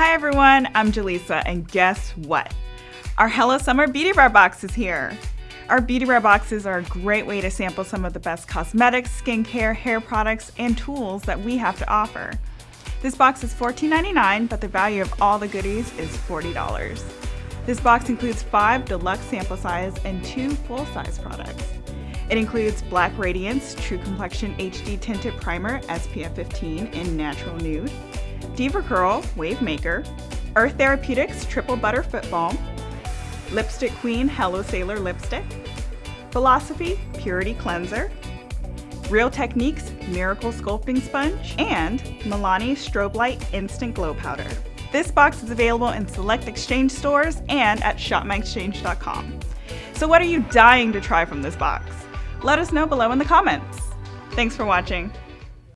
Hi everyone, I'm Jaleesa, and guess what? Our Hello Summer Beauty Bar box is here. Our Beauty Bar boxes are a great way to sample some of the best cosmetics, skincare, hair products, and tools that we have to offer. This box is $14.99, but the value of all the goodies is $40. This box includes five deluxe sample size and two full-size products. It includes Black Radiance True Complexion HD Tinted Primer SPF 15 in Natural Nude, DevaCurl Wave Maker, Earth Therapeutics Triple Butter Foot Balm, Lipstick Queen Hello Sailor Lipstick, Philosophy Purity Cleanser, Real Techniques Miracle Sculpting Sponge, and Milani Strobe Light Instant Glow Powder. This box is available in select exchange stores and at shopmyexchange.com. So what are you dying to try from this box? Let us know below in the comments. Thanks for watching.